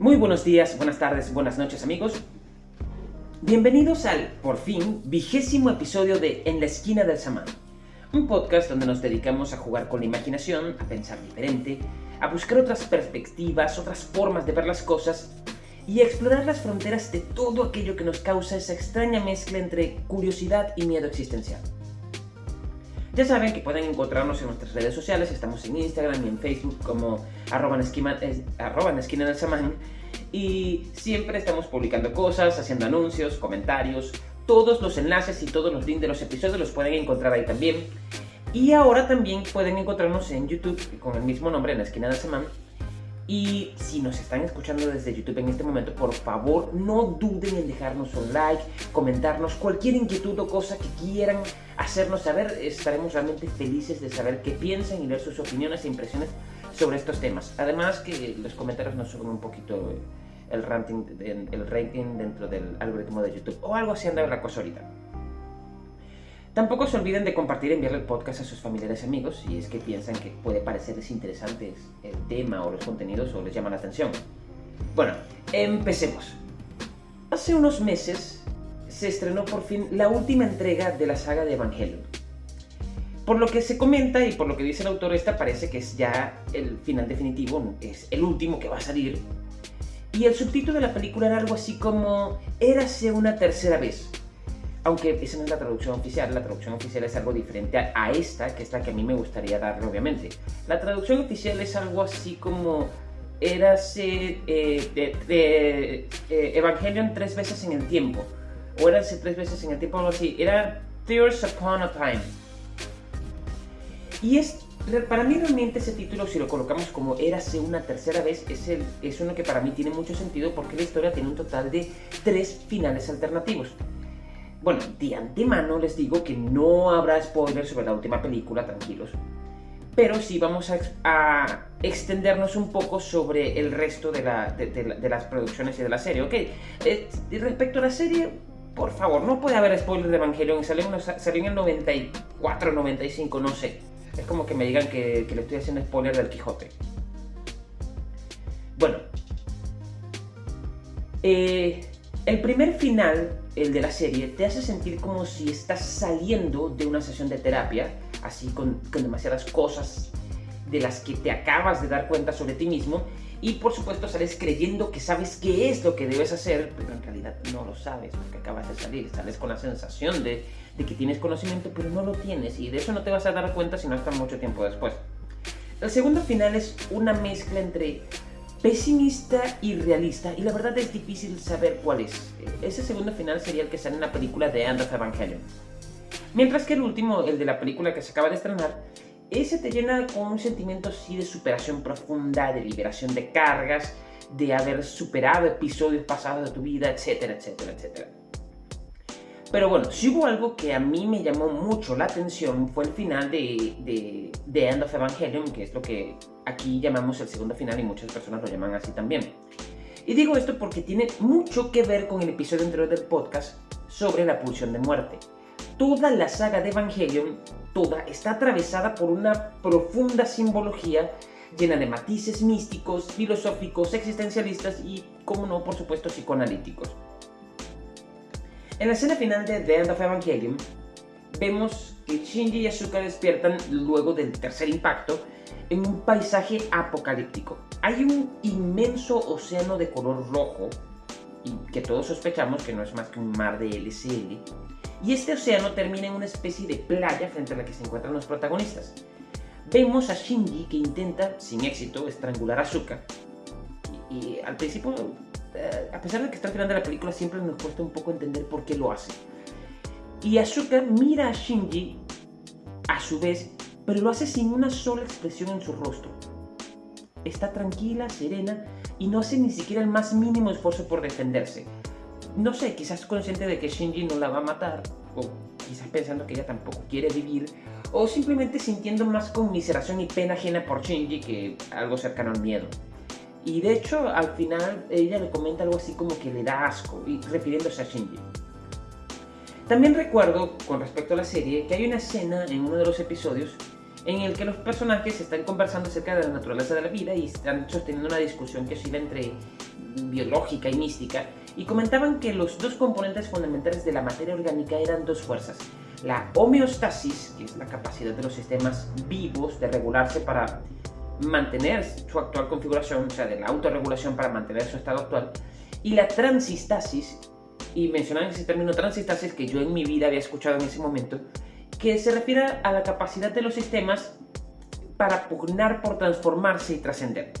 Muy buenos días, buenas tardes, buenas noches amigos. Bienvenidos al, por fin, vigésimo episodio de En la esquina del samán. Un podcast donde nos dedicamos a jugar con la imaginación, a pensar diferente, a buscar otras perspectivas, otras formas de ver las cosas y a explorar las fronteras de todo aquello que nos causa esa extraña mezcla entre curiosidad y miedo existencial. Ya saben que pueden encontrarnos en nuestras redes sociales, estamos en Instagram y en Facebook como arroba en, en esquina del samán y siempre estamos publicando cosas, haciendo anuncios, comentarios, todos los enlaces y todos los links de los episodios los pueden encontrar ahí también. Y ahora también pueden encontrarnos en YouTube con el mismo nombre, en la esquina del semana. Y si nos están escuchando desde YouTube en este momento, por favor no duden en dejarnos un like, comentarnos cualquier inquietud o cosa que quieran hacernos saber. Estaremos realmente felices de saber qué piensan y leer sus opiniones e impresiones sobre estos temas. Además que los comentarios nos suben un poquito el rating, el rating dentro del algoritmo de YouTube o algo así anda la cosa ahorita. Tampoco se olviden de compartir y enviarle el podcast a sus familiares y amigos si es que piensan que puede parecerles interesante el tema o los contenidos o les llama la atención. Bueno, empecemos. Hace unos meses se estrenó por fin la última entrega de la saga de Evangelion. Por lo que se comenta y por lo que dice el autor, esta parece que es ya el final definitivo, es el último que va a salir. Y el subtítulo de la película era algo así como Érase una tercera vez aunque esa no es la traducción oficial, la traducción oficial es algo diferente a, esta, que es la que a mí me gustaría darle, obviamente. La traducción oficial es algo así como érase eh, de, eh, Evangelion tres veces en el tiempo, o érase tres veces en el tiempo, algo así. Era Tears Upon a Time. Y es, para mí realmente ese título, si lo colocamos como érase una tercera vez, es, el, es uno que para mí tiene mucho sentido porque la historia tiene un total de tres finales alternativos. Bueno, de antemano les digo que no habrá spoilers sobre la última película, tranquilos. Pero sí vamos a, extendernos un poco sobre el resto de, las producciones y de la serie, ¿ok? Eh, respecto a la serie, por favor, no puede haber spoilers de Evangelion. Salió, en el 94, 95, no sé. Es como que me digan que, le estoy haciendo spoiler del Quijote. Bueno. Eh, el primer final el de la serie, te hace sentir como si estás saliendo de una sesión de terapia, así con, demasiadas cosas de las que te acabas de dar cuenta sobre ti mismo, y por supuesto sales creyendo que sabes qué es lo que debes hacer, pero en realidad no lo sabes porque acabas de salir, sales con la sensación de, de que tienes conocimiento, pero no lo tienes, y de eso no te vas a dar cuenta sino hasta mucho tiempo después. El segundo final es una mezcla entre pesimista y realista, y la verdad es difícil saber cuál es. Ese segundo final sería el que sale en la película The End of Evangelion. Mientras que el último, el de la película que se acaba de estrenar, ese te llena con un sentimiento así de superación profunda, de liberación de cargas, de haber superado episodios pasados de tu vida, etcétera, etcétera, etcétera. Pero bueno, si hubo algo que a mí me llamó mucho la atención fue el final de, de, de End of Evangelion, que es lo que aquí llamamos el segundo final y muchas personas lo llaman así también. Y digo esto porque tiene mucho que ver con el episodio anterior del podcast sobre la pulsión de muerte. Toda la saga de Evangelion, toda, está atravesada por una profunda simbología llena de matices místicos, filosóficos, existencialistas y, como no, por supuesto, psicoanalíticos. En la escena final de The End of Evangelion, vemos que Shinji y Asuka despiertan luego del tercer impacto en un paisaje apocalíptico. Hay un inmenso océano de color rojo, y que todos sospechamos que no es más que un mar de LCL, y este océano termina en una especie de playa frente a la que se encuentran los protagonistas. Vemos a Shinji que intenta, sin éxito, estrangular a Asuka, y, al principio, eh, a pesar de que está al la película, siempre nos cuesta un poco entender por qué lo hace. Y Asuka mira a Shinji, a su vez, pero lo hace sin una sola expresión en su rostro. Está tranquila, serena y no hace ni siquiera el más mínimo esfuerzo por defenderse. No sé, quizás consciente de que Shinji no la va a matar, o quizás pensando que ella tampoco quiere vivir, o simplemente sintiendo más conmiseración y pena ajena por Shinji que algo cercano al miedo. Y de hecho, al final ella le comenta algo así como que le da asco, y refiriéndose a Shinji. También recuerdo, con respecto a la serie, que hay una escena en uno de los episodios en el que los personajes están conversando acerca de la naturaleza de la vida y están sosteniendo una discusión que oscila entre biológica y mística, y comentaban que los dos componentes fundamentales de la materia orgánica eran dos fuerzas. La homeostasis, que es la capacidad de los sistemas vivos de regularse para mantener su actual configuración, o sea, de la autorregulación para mantener su estado actual, y la transistasis, y mencionan ese término transistasis que yo en mi vida había escuchado en ese momento, que se refiere a la capacidad de los sistemas para pugnar por transformarse y trascender.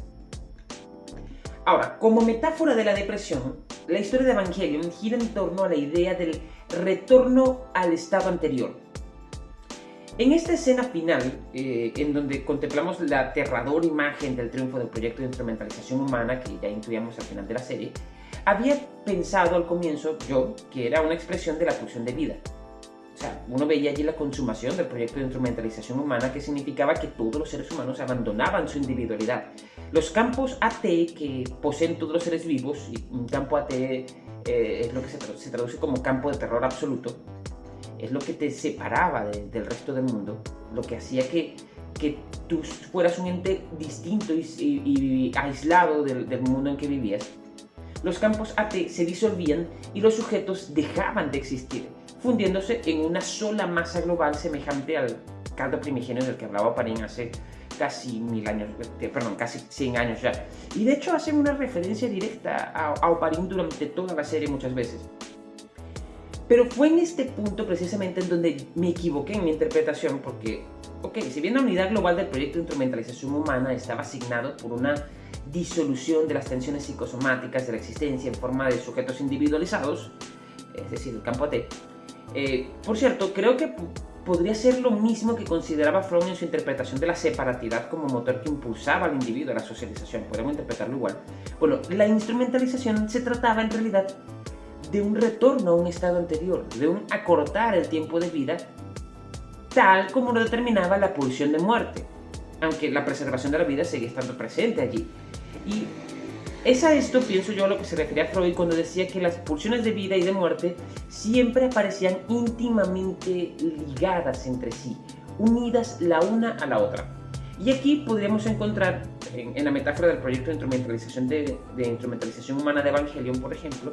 Ahora, como metáfora de la depresión, la historia de Evangelion gira en torno a la idea del retorno al estado anterior. En esta escena final, eh, en donde contemplamos la aterradora imagen del triunfo del proyecto de instrumentalización humana que ya intuíamos al final de la serie, había pensado al comienzo yo que era una expresión de la pulsión de vida. O sea, uno veía allí la consumación del proyecto de instrumentalización humana que significaba que todos los seres humanos abandonaban su individualidad. Los campos AT que poseen todos los seres vivos, y un campo AT eh, es lo que se, traduce como campo de terror absoluto, es lo que te separaba del resto del mundo, lo que hacía que, que tú fueras un ente distinto y, aislado del, mundo en que vivías los campos AT se disolvían y los sujetos dejaban de existir, fundiéndose en una sola masa global semejante al caldo primigenio del que hablaba Parín hace casi mil años, eh, perdón, casi 100 años ya. Y de hecho hacen una referencia directa a, a Oparín durante toda la serie muchas veces. Pero fue en este punto precisamente en donde me equivoqué en mi interpretación porque, ok, si bien la unidad global del proyecto de instrumentalización humana estaba asignado por una disolución de las tensiones psicosomáticas de la existencia en forma de sujetos individualizados, es decir, el campo AT. Eh, por cierto, creo que podría ser lo mismo que consideraba Freud en su interpretación de la separatidad como motor que impulsaba al individuo a la socialización, podemos interpretarlo igual. Bueno, la instrumentalización se trataba en realidad de un retorno a un estado anterior, de un acortar el tiempo de vida tal como lo determinaba la pulsión de muerte, aunque la preservación de la vida seguía estando presente allí. Y es a esto, pienso yo, a lo que se refería Freud cuando decía que las pulsiones de vida y de muerte siempre aparecían íntimamente ligadas entre sí, unidas la una a la otra. Y aquí podríamos encontrar, en, la metáfora del proyecto de instrumentalización, de instrumentalización humana de Evangelion, por ejemplo,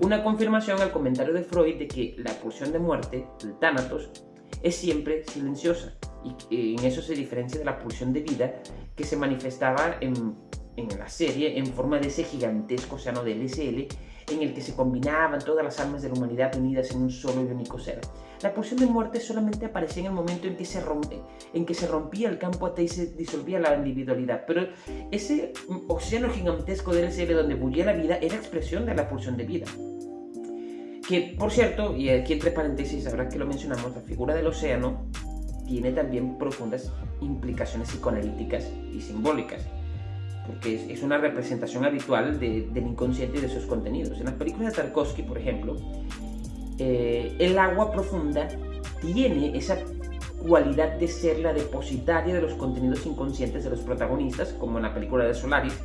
una confirmación al comentario de Freud de que la pulsión de muerte, el Thanatos, es siempre silenciosa. Y en eso se diferencia de la pulsión de vida que se manifestaba en en la serie en forma de ese gigantesco océano de LSL en el que se combinaban todas las almas de la humanidad unidas en un solo y único ser. La pulsión de muerte solamente aparecía en el momento en que se, rompe, en que se rompía el campo AT y se disolvía la individualidad, pero ese océano gigantesco de LSL donde bullía la vida era expresión de la pulsión de vida. Que, por cierto, y aquí entre paréntesis, ahora que lo mencionamos, la figura del océano tiene también profundas implicaciones psicoanalíticas y simbólicas porque es, una representación habitual del inconsciente y de sus contenidos. En las películas de Tarkovsky, por ejemplo, eh, el agua profunda tiene esa cualidad de ser la depositaria de los contenidos inconscientes de los protagonistas, como en la película de Solaris,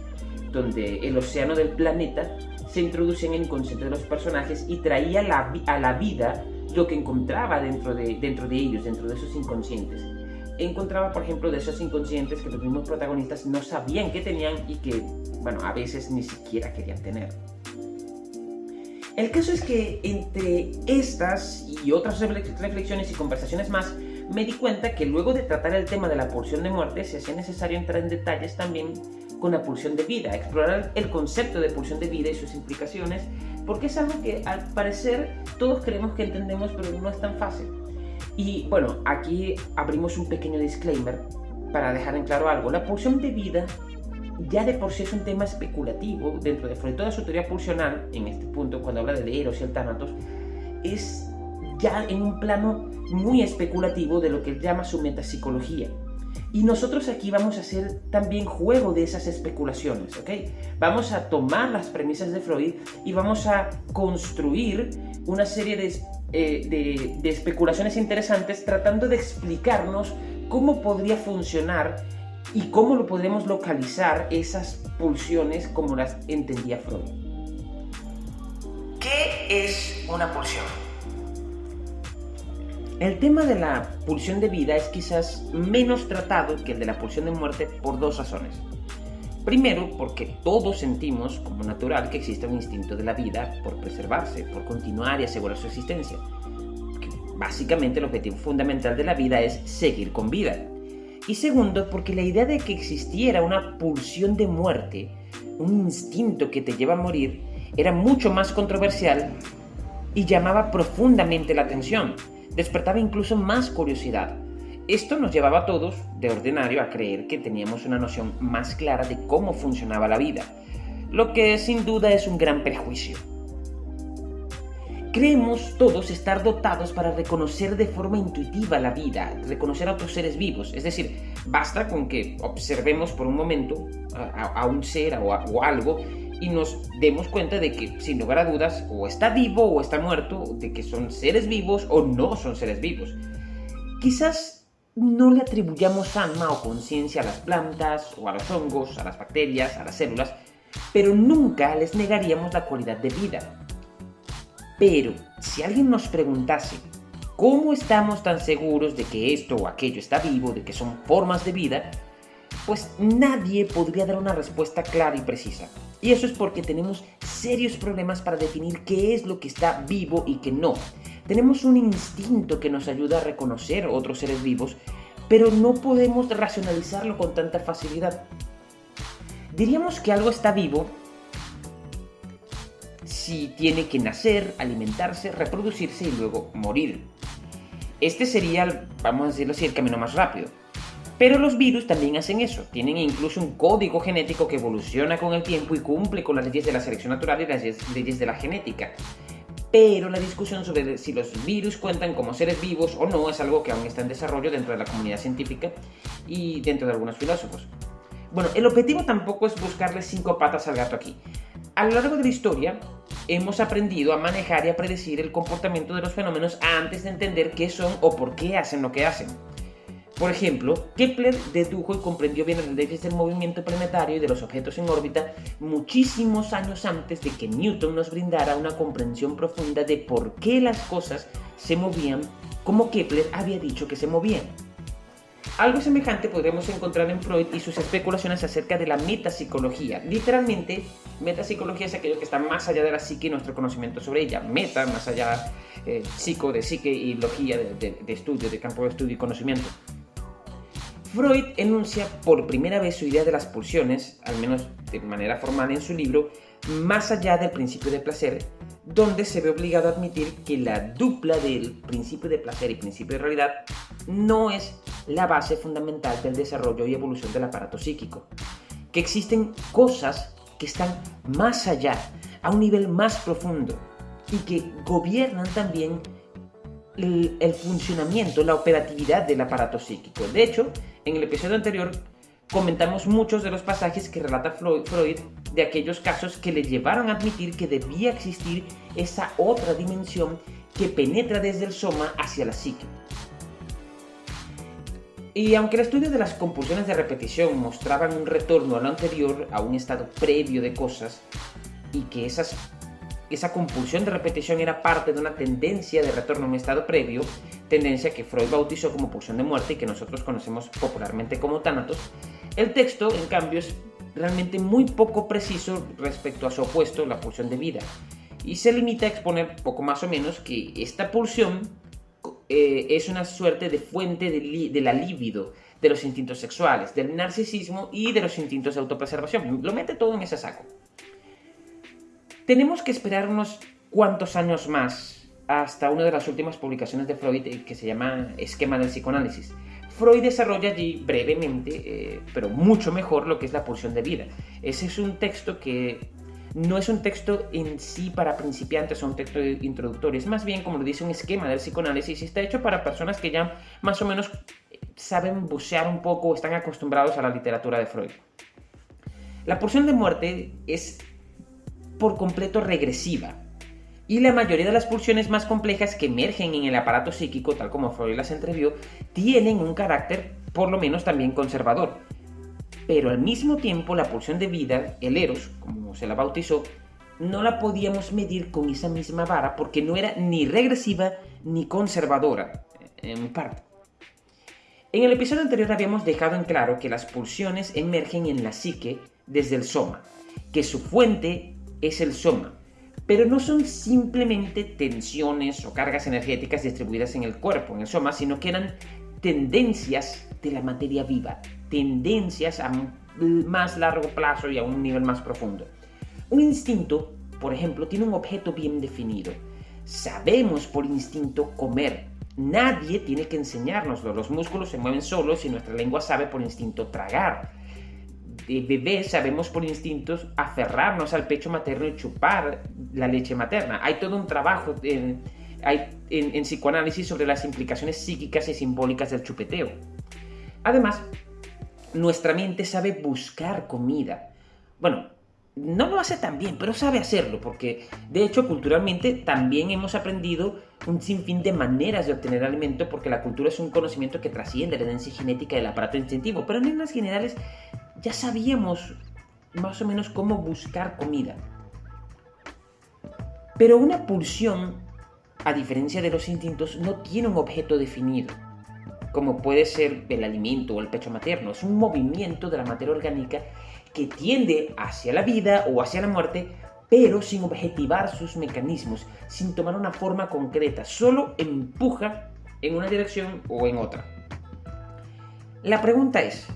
donde el océano del planeta se introducía en el inconsciente de los personajes y traía a la vida lo que encontraba dentro de, dentro de ellos, dentro de esos inconscientes encontraba, por ejemplo, de esos inconscientes que los mismos protagonistas no sabían que tenían y que, bueno, a veces ni siquiera querían tener. El caso es que entre estas y otras reflexiones y conversaciones más, me di cuenta que luego de tratar el tema de la pulsión de muerte, se hacía necesario entrar en detalles también con la pulsión de vida, explorar el concepto de pulsión de vida y sus implicaciones, porque es algo que al parecer todos creemos que entendemos, pero no es tan fácil. Y bueno, aquí abrimos un pequeño disclaimer para dejar en claro algo. La pulsión de vida ya de por sí es un tema especulativo dentro de toda su teoría pulsional, en este punto cuando habla de Eros y el Thanatos, es ya en un plano muy especulativo de lo que él llama su metapsicología. Y nosotros aquí vamos a hacer también juego de esas especulaciones, ¿ok? Vamos a tomar las premisas de Freud y vamos a construir una serie de eh, de, especulaciones interesantes tratando de explicarnos cómo podría funcionar y cómo lo podemos localizar esas pulsiones como las entendía Freud. ¿Qué es una pulsión? El tema de la pulsión de vida es quizás menos tratado que el de la pulsión de muerte por dos razones. Primero, porque todos sentimos como natural que existe un instinto de la vida por preservarse, por continuar y asegurar su existencia. básicamente el objetivo fundamental de la vida es seguir con vida. Y segundo, porque la idea de que existiera una pulsión de muerte, un instinto que te lleva a morir, era mucho más controversial y llamaba profundamente la atención, despertaba incluso más curiosidad. Esto nos llevaba a todos, de ordinario, a creer que teníamos una noción más clara de cómo funcionaba la vida, lo que sin duda es un gran prejuicio. Creemos todos estar dotados para reconocer de forma intuitiva la vida, reconocer a otros seres vivos. Es decir, basta con que observemos por un momento a, un ser o, o algo y nos demos cuenta de que, sin lugar a dudas, o está vivo o está muerto, de que son seres vivos o no son seres vivos. Quizás no le atribuyamos alma o conciencia a las plantas o a los hongos, a las bacterias, a las células, pero nunca les negaríamos la cualidad de vida. Pero si alguien nos preguntase, ¿cómo estamos tan seguros de que esto o aquello está vivo, de que son formas de vida? Pues nadie podría dar una respuesta clara y precisa. Y eso es porque tenemos serios problemas para definir qué es lo que está vivo y qué no. Tenemos un instinto que nos ayuda a reconocer otros seres vivos, pero no podemos racionalizarlo con tanta facilidad. Diríamos que algo está vivo si tiene que nacer, alimentarse, reproducirse y luego morir. Este sería, vamos a decirlo así, el camino más rápido. Pero los virus también hacen eso, tienen incluso un código genético que evoluciona con el tiempo y cumple con las leyes de la selección natural y las leyes de la genética pero la discusión sobre si los virus cuentan como seres vivos o no es algo que aún está en desarrollo dentro de la comunidad científica y dentro de algunos filósofos. Bueno, el objetivo tampoco es buscarle cinco patas al gato aquí. A lo largo de la historia, hemos aprendido a manejar y a predecir el comportamiento de los fenómenos antes de entender qué son o por qué hacen lo que hacen. Por ejemplo, Kepler dedujo y comprendió bien las leyes del movimiento planetario y de los objetos en órbita muchísimos años antes de que Newton nos brindara una comprensión profunda de por qué las cosas se movían como Kepler había dicho que se movían. Algo semejante podremos encontrar en Freud y sus especulaciones acerca de la metapsicología. Literalmente, metapsicología es aquello que está más allá de la psique y nuestro conocimiento sobre ella. Meta, más allá, eh, psico de psique y logía de, de estudio, de campo de estudio y conocimiento. Freud enuncia por primera vez su idea de las pulsiones, al menos de manera formal en su libro, más allá del principio de placer, donde se ve obligado a admitir que la dupla del principio de placer y principio de realidad no es la base fundamental del desarrollo y evolución del aparato psíquico, que existen cosas que están más allá, a un nivel más profundo, y que gobiernan también el, funcionamiento, la operatividad del aparato psíquico. De hecho, en el episodio anterior comentamos muchos de los pasajes que relata Freud de aquellos casos que le llevaron a admitir que debía existir esa otra dimensión que penetra desde el soma hacia la psique. Y aunque el estudio de las compulsiones de repetición mostraban un retorno a lo anterior, a un estado previo de cosas, y que esas esa compulsión de repetición era parte de una tendencia de retorno a un estado previo, tendencia que Freud bautizó como pulsión de muerte y que nosotros conocemos popularmente como tánatos, el texto, en cambio, es realmente muy poco preciso respecto a su opuesto, la pulsión de vida, y se limita a exponer poco más o menos que esta pulsión eh, es una suerte de fuente de, la libido, de los instintos sexuales, del narcisismo y de los instintos de autopreservación. Lo mete todo en ese saco. Tenemos que esperar unos cuantos años más hasta una de las últimas publicaciones de Freud eh, que se llama Esquema del psicoanálisis. Freud desarrolla allí brevemente, eh, pero mucho mejor, lo que es la pulsión de vida. Ese es un texto que no es un texto en sí para principiantes o un texto introductorio, es más bien, como lo dice, un esquema del psicoanálisis y está hecho para personas que ya más o menos saben bucear un poco o están acostumbrados a la literatura de Freud. La pulsión de muerte es por completo regresiva. Y la mayoría de las pulsiones más complejas que emergen en el aparato psíquico, tal como Freud las entrevió, tienen un carácter por lo menos también conservador. Pero al mismo tiempo la pulsión de vida, el eros, como se la bautizó, no la podíamos medir con esa misma vara porque no era ni regresiva ni conservadora. en parte. En el episodio anterior habíamos dejado en claro que las pulsiones emergen en la psique desde el soma, que su fuente es el soma, pero no son simplemente tensiones o cargas energéticas distribuidas en el cuerpo, en el soma, sino que eran tendencias de la materia viva, tendencias a más largo plazo y a un nivel más profundo. Un instinto, por ejemplo, tiene un objeto bien definido. Sabemos por instinto comer. Nadie tiene que enseñárnoslo. Los músculos se mueven solos y nuestra lengua sabe por instinto tragar. De bebés sabemos por instintos aferrarnos al pecho materno y chupar la leche materna. Hay todo un trabajo en, en psicoanálisis sobre las implicaciones psíquicas y simbólicas del chupeteo. Además, nuestra mente sabe buscar comida. Bueno, no lo hace tan bien, pero sabe hacerlo, porque de hecho culturalmente también hemos aprendido un sinfín de maneras de obtener alimento, porque la cultura es un conocimiento que trasciende la herencia genética del aparato instintivo, pero en líneas generales ya sabíamos más o menos cómo buscar comida. Pero una pulsión, a diferencia de los instintos, no tiene un objeto definido como puede ser el alimento o el pecho materno. Es un movimiento de la materia orgánica que tiende hacia la vida o hacia la muerte, pero sin objetivar sus mecanismos, sin tomar una forma concreta, solo empuja en una dirección o en otra. La pregunta es,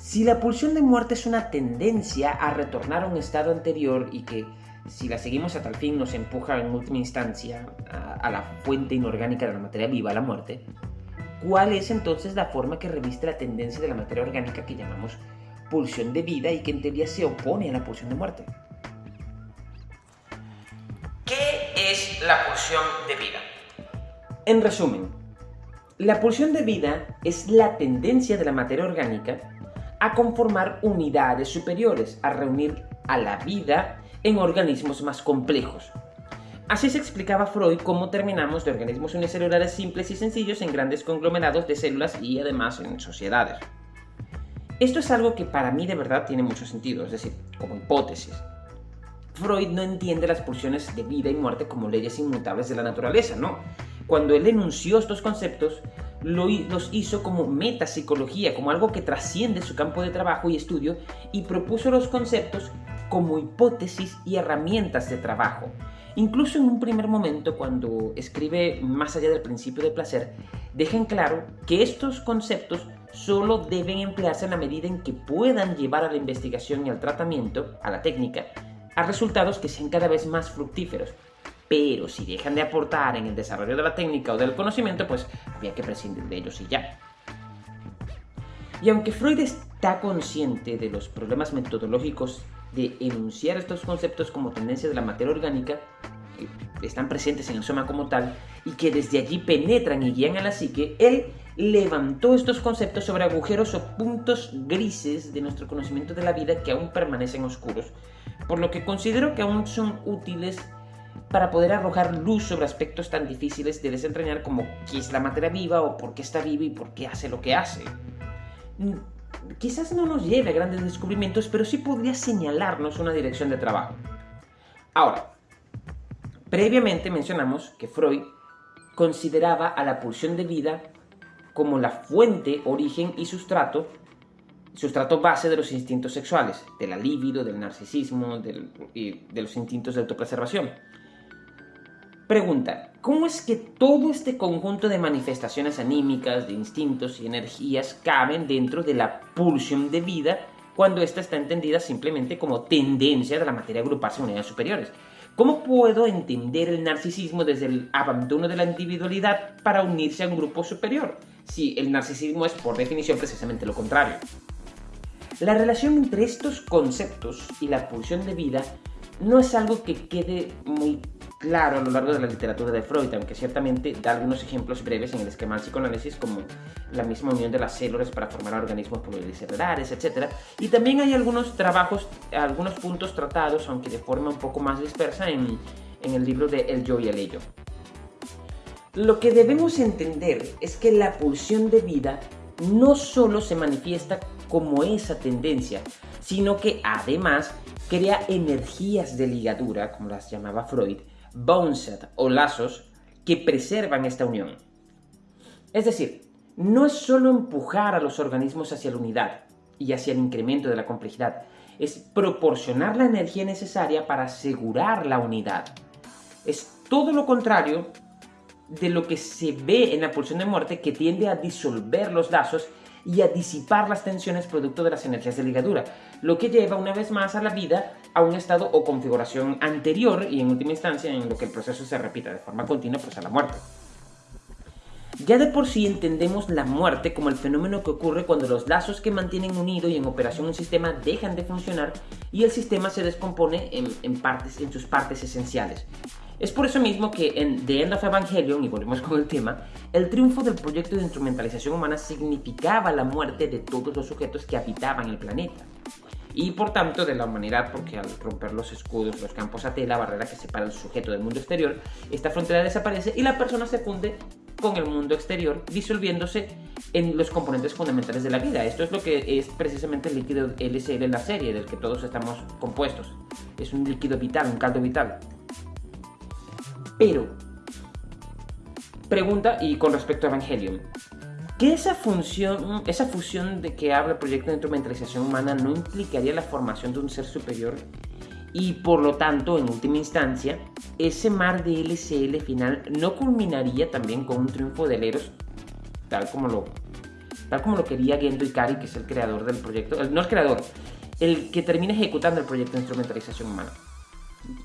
si la pulsión de muerte es una tendencia a retornar a un estado anterior y que si la seguimos a tal fin nos empuja en última instancia a, a la fuente inorgánica de la materia viva, la muerte, ¿Cuál es entonces la forma que reviste la tendencia de la materia orgánica que llamamos pulsión de vida y que en teoría se opone a la pulsión de muerte? ¿Qué es la pulsión de vida? En resumen, la pulsión de vida es la tendencia de la materia orgánica a conformar unidades superiores, a reunir a la vida en organismos más complejos, Así se explicaba Freud cómo terminamos de organismos unicelulares simples y sencillos en grandes conglomerados de células y además en sociedades. Esto es algo que para mí de verdad tiene mucho sentido, es decir, como hipótesis. Freud no entiende las pulsiones de vida y muerte como leyes inmutables de la naturaleza, ¿no? Cuando él enunció estos conceptos, los hizo como metapsicología, como algo que trasciende su campo de trabajo y estudio, y propuso los conceptos como hipótesis y herramientas de trabajo, Incluso en un primer momento, cuando escribe Más allá del principio del placer, deja claro que estos conceptos solo deben emplearse en la medida en que puedan llevar a la investigación y al tratamiento, a la técnica, a resultados que sean cada vez más fructíferos. Pero si dejan de aportar en el desarrollo de la técnica o del conocimiento, pues había que prescindir de ellos y ya. Y aunque Freud está consciente de los problemas metodológicos de enunciar estos conceptos como tendencia de la materia orgánica, que están presentes en el soma como tal, y que desde allí penetran y guían a la psique, él levantó estos conceptos sobre agujeros o puntos grises de nuestro conocimiento de la vida que aún permanecen oscuros, por lo que considero que aún son útiles para poder arrojar luz sobre aspectos tan difíciles de desentrañar como qué es la materia viva o por qué está viva y por qué hace lo que hace quizás no nos lleve a grandes descubrimientos, pero sí podría señalarnos una dirección de trabajo. Ahora, previamente mencionamos que Freud consideraba a la pulsión de vida como la fuente, origen y sustrato, sustrato base de los instintos sexuales, de la libido, del narcisismo y de los instintos de autopreservación. Pregunta, ¿cómo es que todo este conjunto de manifestaciones anímicas, de instintos y energías caben dentro de la pulsión de vida cuando ésta está entendida simplemente como tendencia de la materia a agruparse en unidades superiores? ¿Cómo puedo entender el narcisismo desde el abandono de la individualidad para unirse a un grupo superior? Si el narcisismo es por definición precisamente lo contrario. La relación entre estos conceptos y la pulsión de vida no es algo que quede muy claro a lo largo de la literatura de Freud, aunque ciertamente da algunos ejemplos breves en el esquema del psicoanálisis, como la misma unión de las células para formar organismos pluricelulares, etc. Y también hay algunos trabajos, algunos puntos tratados, aunque de forma un poco más dispersa, en, en el libro de El yo y el ello. Lo que debemos entender es que la pulsión de vida no solo se manifiesta como esa tendencia, sino que además crea energías de ligadura, como las llamaba Freud, boneset o lazos que preservan esta unión. Es decir, no es solo empujar a los organismos hacia la unidad y hacia el incremento de la complejidad, es proporcionar la energía necesaria para asegurar la unidad. Es todo lo contrario de lo que se ve en la pulsión de muerte que tiende a disolver los lazos y a disipar las tensiones producto de las energías de ligadura, lo que lleva una vez más a la vida a un estado o configuración anterior y en última instancia en lo que el proceso se repita de forma continua pues a la muerte. Ya de por sí entendemos la muerte como el fenómeno que ocurre cuando los lazos que mantienen unido y en operación un sistema dejan de funcionar y el sistema se descompone en, partes, en sus partes esenciales. Es por eso mismo que en The End of Evangelion, y volvemos con el tema, el triunfo del proyecto de instrumentalización humana significaba la muerte de todos los sujetos que habitaban el planeta. Y por tanto de la humanidad, porque al romper los escudos, los campos AT, la barrera que separa el sujeto del mundo exterior, esta frontera desaparece y la persona se funde con el mundo exterior, disolviéndose en los componentes fundamentales de la vida. Esto es lo que es precisamente el líquido LCL en la serie, del que todos estamos compuestos. Es un líquido vital, un caldo vital. Pero, pregunta y con respecto a Evangelion, ¿que esa función, esa fusión de que habla el proyecto de instrumentalización humana no implicaría la formación de un ser superior? Y por lo tanto, en última instancia, ese mar de LCL final no culminaría también con un triunfo de Eros, tal como lo, tal como lo quería Gendo Ikari, que es el creador del proyecto, no el creador, el que termina ejecutando el proyecto de instrumentalización humana.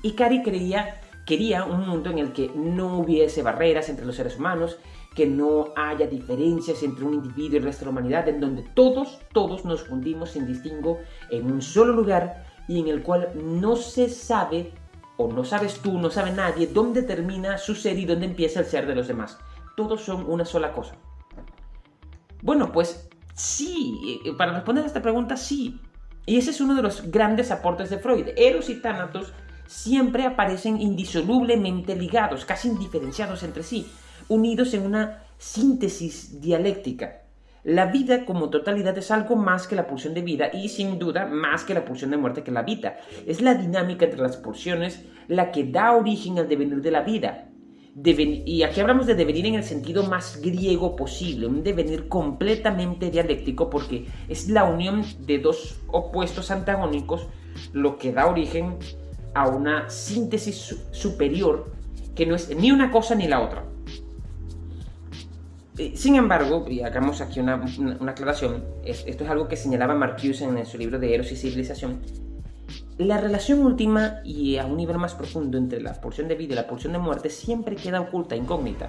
Ikari creía Quería un mundo en el que no hubiese barreras entre los seres humanos, que no haya diferencias entre un individuo y el resto de la humanidad, en donde todos, todos nos fundimos sin distingo en un solo lugar y en el cual no se sabe, o no sabes tú, no sabe nadie, dónde termina su ser y dónde empieza el ser de los demás. Todos son una sola cosa. Bueno, pues sí, eh, para responder a esta pregunta, sí. Y ese es uno de los grandes aportes de Freud. Eros y Thanatos siempre aparecen indisolublemente ligados, casi indiferenciados entre sí, unidos en una síntesis dialéctica. La vida como totalidad es algo más que la pulsión de vida y sin duda más que la pulsión de muerte que la vida. Es la dinámica entre las pulsiones la que da origen al devenir de la vida. y aquí hablamos de devenir en el sentido más griego posible, un devenir completamente dialéctico porque es la unión de dos opuestos antagónicos lo que da origen a una síntesis superior que no es ni una cosa ni la otra. Eh, sin embargo, y hagamos aquí una, aclaración, esto es algo que señalaba Marcuse en su libro de Eros y Civilización, la relación última y a un nivel más profundo entre la pulsión de vida y la pulsión de muerte siempre queda oculta, incógnita.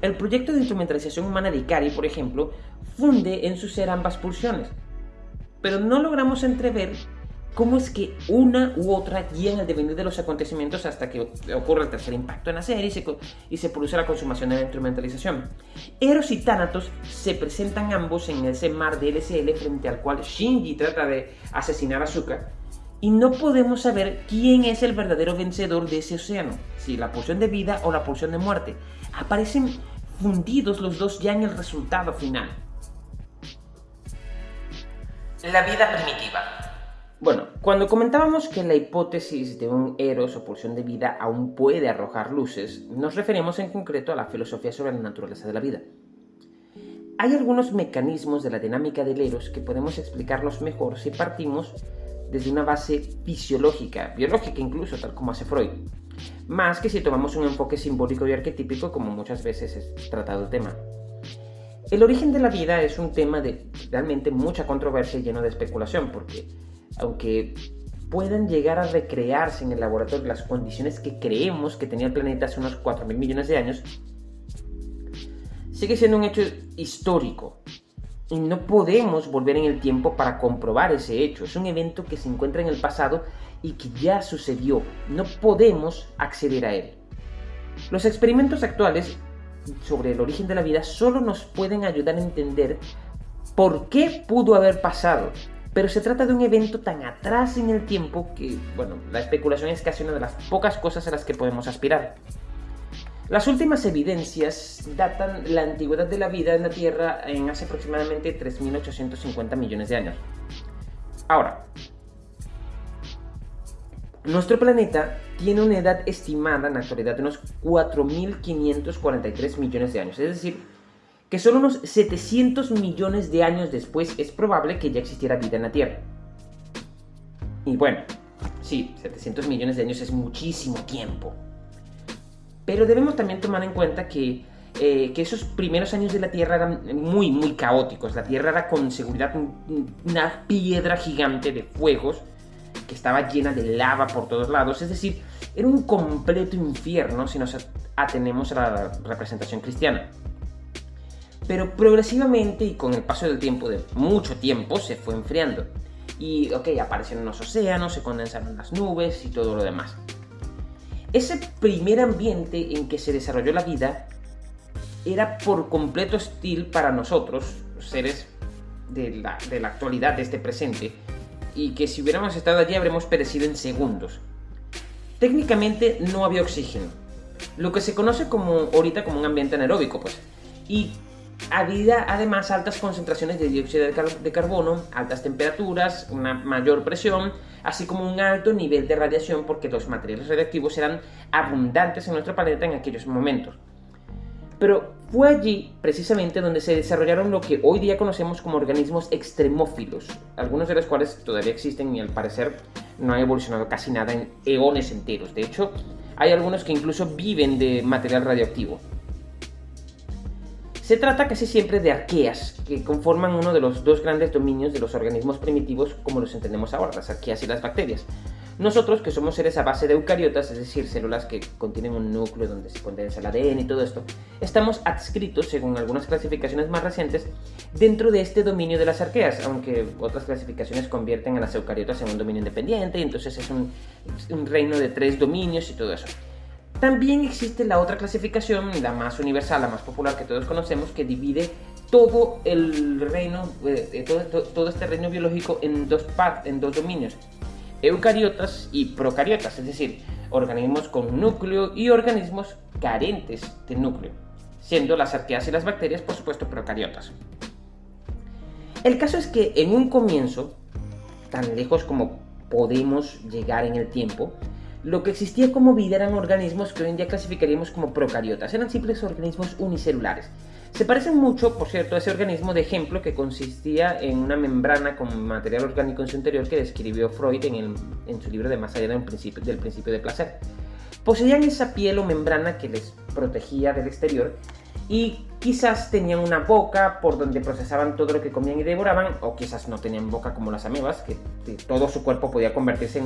El proyecto de instrumentalización humana de Ikari, por ejemplo, funde en su ser ambas pulsiones, pero no logramos entrever cómo es que una u otra guían el devenir de los acontecimientos hasta que ocurre el tercer impacto en la serie y se, produce la consumación de la instrumentalización. Eros y Thanatos se presentan ambos en ese mar de LCL frente al cual Shinji trata de asesinar a Zuka y no podemos saber quién es el verdadero vencedor de ese océano, si la pulsión de vida o la pulsión de muerte. Aparecen fundidos los dos ya en el resultado final. La vida primitiva. Bueno, cuando comentábamos que la hipótesis de un eros o pulsión de vida aún puede arrojar luces, nos referimos en concreto a la filosofía sobre la naturaleza de la vida. Hay algunos mecanismos de la dinámica del eros que podemos explicarlos mejor si partimos desde una base fisiológica, biológica incluso, tal como hace Freud, más que si tomamos un enfoque simbólico y arquetípico como muchas veces es tratado el tema. El origen de la vida es un tema de realmente mucha controversia y lleno de especulación, porque aunque puedan llegar a recrearse en el laboratorio las condiciones que creemos que tenía el planeta hace unos 4 mil millones de años, sigue siendo un hecho histórico. Y no podemos volver en el tiempo para comprobar ese hecho. Es un evento que se encuentra en el pasado y que ya sucedió. No podemos acceder a él. Los experimentos actuales sobre el origen de la vida solo nos pueden ayudar a entender por qué pudo haber pasado pero se trata de un evento tan atrás en el tiempo que, bueno, la especulación es casi una de las pocas cosas a las que podemos aspirar. Las últimas evidencias datan la antigüedad de la vida en la Tierra en hace aproximadamente 3.850 millones de años. Ahora, nuestro planeta tiene una edad estimada en la actualidad de unos 4.543 millones de años, es decir, que solo unos 700 millones de años después es probable que ya existiera vida en la Tierra. Y bueno, sí, 700 millones de años es muchísimo tiempo. Pero debemos también tomar en cuenta que, eh, que esos primeros años de la Tierra eran muy, muy caóticos. La Tierra era con seguridad una piedra gigante de fuegos que estaba llena de lava por todos lados. Es decir, era un completo infierno si nos atenemos a la representación cristiana. Pero progresivamente y con el paso del tiempo, de mucho tiempo, se fue enfriando. Y, ok, aparecieron los océanos, se condensaron las nubes y todo lo demás. Ese primer ambiente en que se desarrolló la vida era por completo hostil para nosotros, seres de la, de la actualidad, de este presente, y que si hubiéramos estado allí habríamos perecido en segundos. Técnicamente no había oxígeno, lo que se conoce como ahorita como un ambiente anaeróbico, pues. Y había además altas concentraciones de dióxido de, carbono, altas temperaturas, una mayor presión, así como un alto nivel de radiación porque los materiales radiactivos eran abundantes en nuestro planeta en aquellos momentos. Pero fue allí precisamente donde se desarrollaron lo que hoy día conocemos como organismos extremófilos, algunos de los cuales todavía existen y al parecer no han evolucionado casi nada en eones enteros. De hecho, hay algunos que incluso viven de material radioactivo. Se trata casi siempre de arqueas, que conforman uno de los dos grandes dominios de los organismos primitivos como los entendemos ahora, las arqueas y las bacterias. Nosotros, que somos seres a base de eucariotas, es decir, células que contienen un núcleo donde se condensa el ADN y todo esto, estamos adscritos, según algunas clasificaciones más recientes, dentro de este dominio de las arqueas, aunque otras clasificaciones convierten a las eucariotas en un dominio independiente, y entonces es un, un reino de tres dominios y todo eso. También existe la otra clasificación, la más universal, la más popular que todos conocemos, que divide todo el reino, eh, todo, este reino biológico en dos, en dos dominios, eucariotas y procariotas, es decir, organismos con núcleo y organismos carentes de núcleo, siendo las arqueas y las bacterias, por supuesto, procariotas. El caso es que en un comienzo, tan lejos como podemos llegar en el tiempo, lo que existía como vida eran organismos que hoy en día clasificaríamos como procariotas, eran simples organismos unicelulares. Se parecen mucho, por cierto, a ese organismo de ejemplo que consistía en una membrana con material orgánico en su interior que describió Freud en, su libro de Más allá del principio, del principio de placer. Poseían esa piel o membrana que les protegía del exterior y quizás tenían una boca por donde procesaban todo lo que comían y devoraban, o quizás no tenían boca como las amebas, que, todo su cuerpo podía convertirse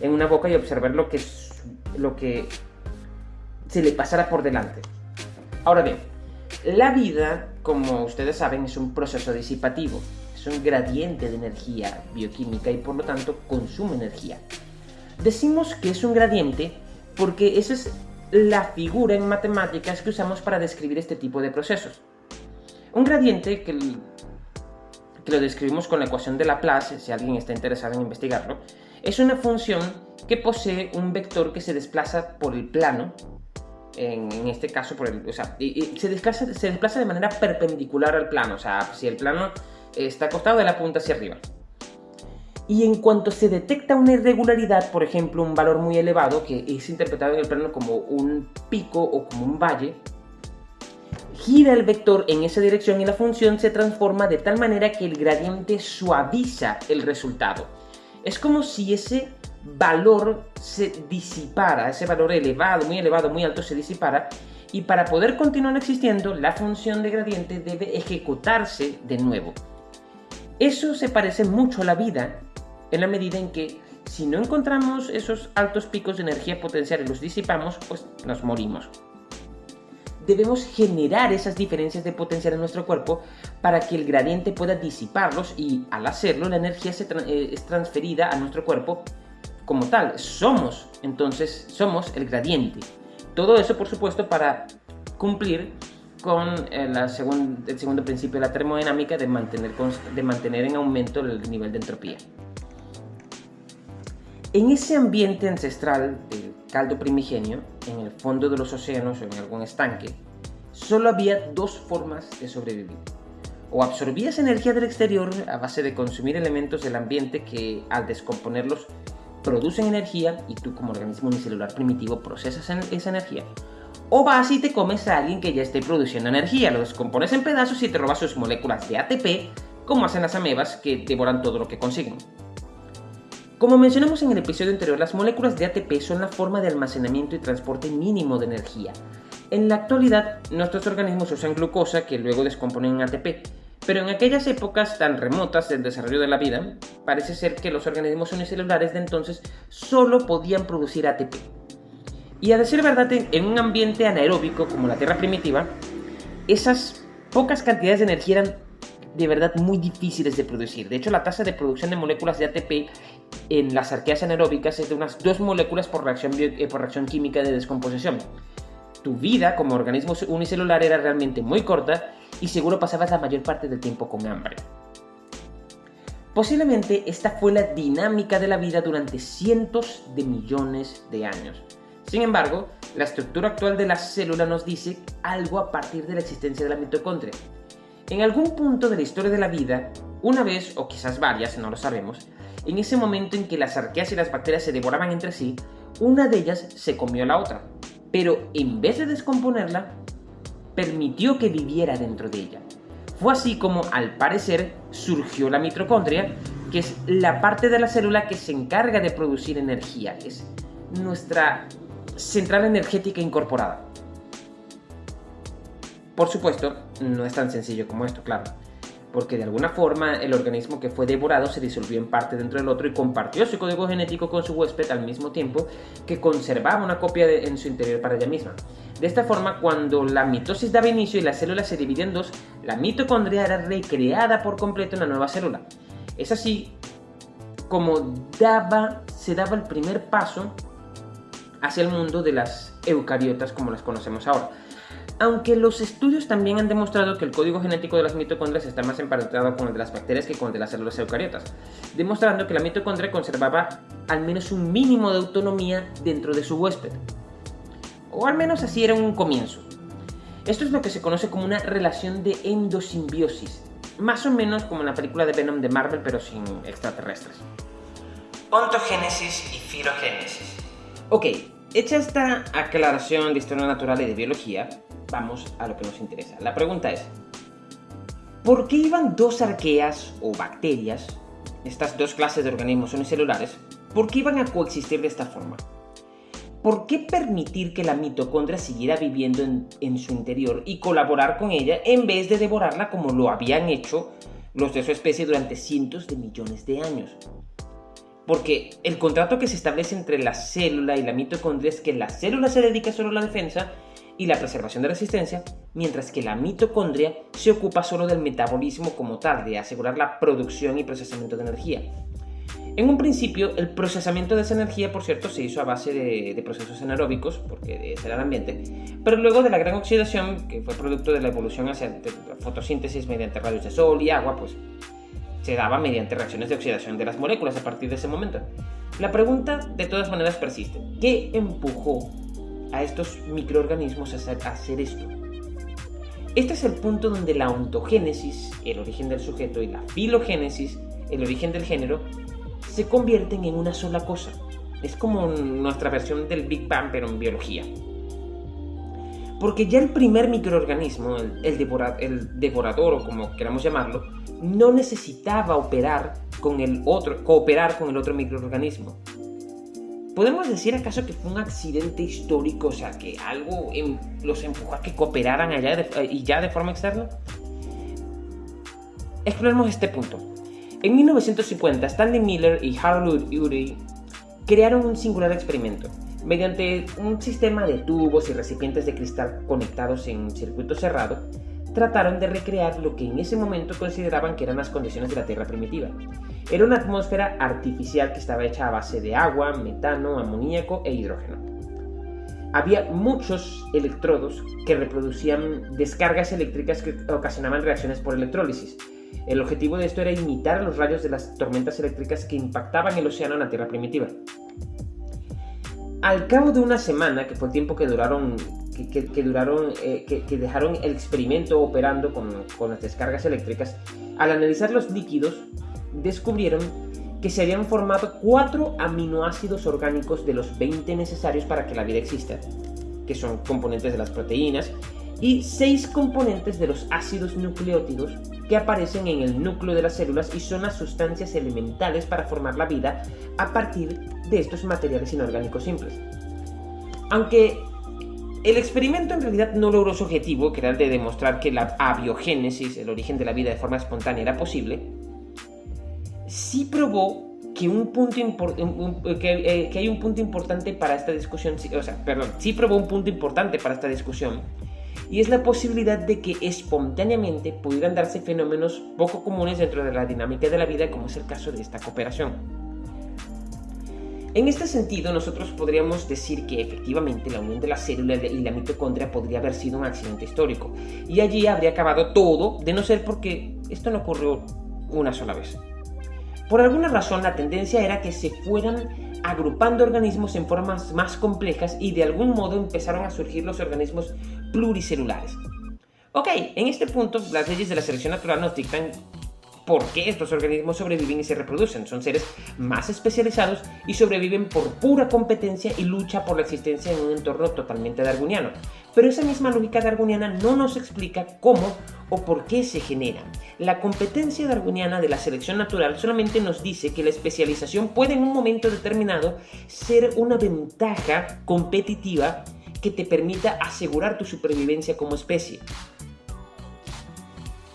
en, una boca y observar lo que, lo que se le pasara por delante. Ahora bien, la vida, como ustedes saben, es un proceso disipativo, es un gradiente de energía bioquímica y por lo tanto consume energía. Decimos que es un gradiente porque ese es la figura en matemáticas que usamos para describir este tipo de procesos. Un gradiente que, lo describimos con la ecuación de Laplace, si alguien está interesado en investigarlo, es una función que posee un vector que se desplaza por el plano, en, este caso por el, o sea, se, desplaza, se desplaza de manera perpendicular al plano, o sea, si el plano está acostado de la punta hacia arriba. Y en cuanto se detecta una irregularidad, por ejemplo, un valor muy elevado, que es interpretado en el plano como un pico o como un valle, gira el vector en esa dirección y la función se transforma de tal manera que el gradiente suaviza el resultado. Es como si ese valor se disipara, ese valor elevado, muy elevado, muy alto se disipara, y para poder continuar existiendo, la función de gradiente debe ejecutarse de nuevo. Eso se parece mucho a la vida, en la medida en que si no encontramos esos altos picos de energía potencial y los disipamos, pues nos morimos. Debemos generar esas diferencias de potencial en nuestro cuerpo para que el gradiente pueda disiparlos y al hacerlo la energía se eh, es transferida a nuestro cuerpo como tal. Somos, entonces, somos el gradiente. Todo eso, por supuesto, para cumplir con eh, el segundo principio de la termodinámica de mantener, de mantener en aumento el nivel de entropía. En ese ambiente ancestral del caldo primigenio, en el fondo de los océanos o en algún estanque, solo había dos formas de sobrevivir. O absorbías energía del exterior a base de consumir elementos del ambiente que al descomponerlos producen energía y tú como organismo unicelular primitivo procesas esa energía, o vas y te comes a alguien que ya esté produciendo energía, lo descompones en pedazos y te robas sus moléculas de ATP, como hacen las amebas que devoran todo lo que consiguen. Como mencionamos en el episodio anterior, las moléculas de ATP son la forma de almacenamiento y transporte mínimo de energía. En la actualidad, nuestros organismos usan glucosa que luego descomponen en ATP, pero en aquellas épocas tan remotas del desarrollo de la vida, parece ser que los organismos unicelulares de entonces solo podían producir ATP. Y a decir verdad, en un ambiente anaeróbico como la Tierra primitiva, esas pocas cantidades de energía eran de verdad muy difíciles de producir. De hecho, la tasa de producción de moléculas de ATP en las arqueas anaeróbicas es de unas 2 moléculas por reacción, eh, por reacción química de descomposición. Tu vida como organismo unicelular era realmente muy corta y seguro pasabas la mayor parte del tiempo con hambre. Posiblemente esta fue la dinámica de la vida durante cientos de millones de años. Sin embargo, la estructura actual de la célula nos dice algo a partir de la existencia de la mitocondria. En algún punto de la historia de la vida, una vez o quizás varias, no lo sabemos, en ese momento en que las arqueas y las bacterias se devoraban entre sí, una de ellas se comió a la otra, pero en vez de descomponerla, permitió que viviera dentro de ella. Fue así como, al parecer, surgió la mitocondria, que es la parte de la célula que se encarga de producir energía, es nuestra central energética incorporada. Por supuesto, no es tan sencillo como esto, claro porque de alguna forma el organismo que fue devorado se disolvió en parte dentro del otro y compartió su código genético con su huésped al mismo tiempo que conservaba una copia en su interior para ella misma. De esta forma, cuando la mitosis daba inicio y la célula se dividía en dos, la mitocondria era recreada por completo en la nueva célula. Es así como daba, se daba el primer paso hacia el mundo de las eucariotas como las conocemos ahora aunque los estudios también han demostrado que el código genético de las mitocondrias está más emparentado con el de las bacterias que con el de las células eucariotas, demostrando que la mitocondria conservaba al menos un mínimo de autonomía dentro de su huésped. O al menos así era un comienzo. Esto es lo que se conoce como una relación de endosimbiosis, más o menos como en la película de Venom de Marvel pero sin extraterrestres. Ontogénesis y filogénesis. Ok, hecha esta aclaración de historia natural y de biología, vamos a lo que nos interesa. La pregunta es, ¿por qué iban dos arqueas o bacterias, estas dos clases de organismos unicelulares, por qué iban a coexistir de esta forma? ¿Por qué permitir que la mitocondria siguiera viviendo en, en, su interior y colaborar con ella en vez de devorarla como lo habían hecho los de su especie durante cientos de millones de años? Porque el contrato que se establece entre la célula y la mitocondria es que la célula se dedica solo a la defensa y la preservación de resistencia, mientras que la mitocondria se ocupa solo del metabolismo como tal, de asegurar la producción y procesamiento de energía. En un principio, el procesamiento de esa energía, por cierto, se hizo a base de, procesos anaeróbicos, porque ese era el ambiente, pero luego de la gran oxidación, que fue producto de la evolución hacia fotosíntesis mediante rayos de sol y agua, pues se daba mediante reacciones de oxidación de las moléculas a partir de ese momento. La pregunta, de todas maneras, persiste. ¿Qué empujó a estos microorganismos a hacer esto. Este es el punto donde la ontogénesis, el origen del sujeto, y la filogénesis, el origen del género, se convierten en una sola cosa. Es como nuestra versión del Big Bang, pero en biología. Porque ya el primer microorganismo, el, el devorador o como queramos llamarlo, no necesitaba operar con el otro, cooperar con el otro microorganismo. ¿Podemos decir acaso que fue un accidente histórico, o sea, que algo em, los empujó a que cooperaran allá eh, y ya de forma externa? Exploremos este punto. En 1950, Stanley Miller y Harold Urey crearon un singular experimento. Mediante un sistema de tubos y recipientes de cristal conectados en un circuito cerrado, trataron de recrear lo que en ese momento consideraban que eran las condiciones de la Tierra primitiva. Era una atmósfera artificial que estaba hecha a base de agua, metano, amoníaco e hidrógeno. Había muchos electrodos que reproducían descargas eléctricas que ocasionaban reacciones por electrólisis. El objetivo de esto era imitar los rayos de las tormentas eléctricas que impactaban el océano en la Tierra primitiva. Al cabo de una semana, que fue el tiempo que duraron que, duraron, eh, que, dejaron el experimento operando con, con las descargas eléctricas, al analizar los líquidos, descubrieron que se habían formado cuatro aminoácidos orgánicos de los 20 necesarios para que la vida exista. que son componentes de las proteínas, y seis componentes de los ácidos nucleótidos que aparecen en el núcleo de las células y son las sustancias elementales para formar la vida a partir de estos materiales inorgánicos simples. Aunque el experimento en realidad no logró su objetivo, que era el de demostrar que la abiogénesis, el origen de la vida de forma espontánea, era posible, sí probó que, un punto que, hay un punto importante para esta discusión, o sea, perdón, sí probó un punto importante para esta discusión, y es la posibilidad de que espontáneamente pudieran darse fenómenos poco comunes dentro de la dinámica de la vida, como es el caso de esta cooperación. En este sentido, nosotros podríamos decir que efectivamente la unión de la célula y la mitocondria podría haber sido un accidente histórico, y allí habría acabado todo, de no ser porque esto no ocurrió una sola vez. Por alguna razón la tendencia era que se fueran agrupando organismos en formas más complejas y de algún modo empezaron a surgir los organismos pluricelulares. Ok, en este punto las leyes de la selección natural nos dictan por qué estos organismos sobreviven y se reproducen. Son seres más especializados y sobreviven por pura competencia y lucha por la existencia en un entorno totalmente darwiniano. Pero esa misma lógica darwiniana no nos explica cómo o por qué se generan. La competencia darwiniana de la selección natural solamente nos dice que la especialización puede en un momento determinado ser una ventaja competitiva que te permita asegurar tu supervivencia como especie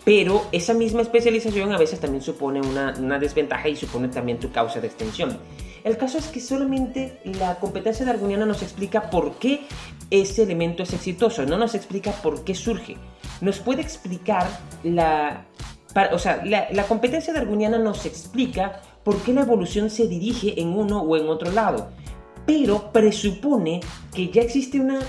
pero esa misma especialización a veces también supone una, desventaja y supone también tu causa de extensión. El caso es que solamente la competencia darwiniana nos explica por qué ese elemento es exitoso, no nos explica por qué surge. Nos puede explicar la... o sea, la, la competencia darwiniana nos explica por qué la evolución se dirige en uno o en otro lado, pero presupone que ya existe una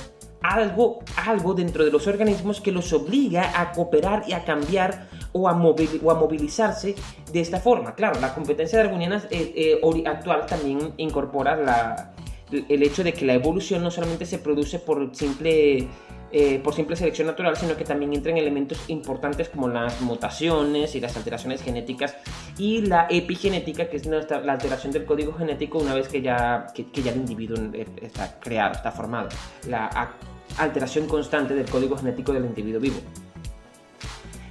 algo, algo dentro de los organismos que los obliga a cooperar y a cambiar o a, o a movilizarse de esta forma. Claro, la competencia darwiniana eh, eh, actual también incorpora la, el hecho de que la evolución no solamente se produce por simple, eh, por simple selección natural, sino que también entran elementos importantes como las mutaciones y las alteraciones genéticas y la epigenética, que es la alteración del código genético una vez que ya, que, ya el individuo está creado, está formado. La alteración constante del código genético del individuo vivo.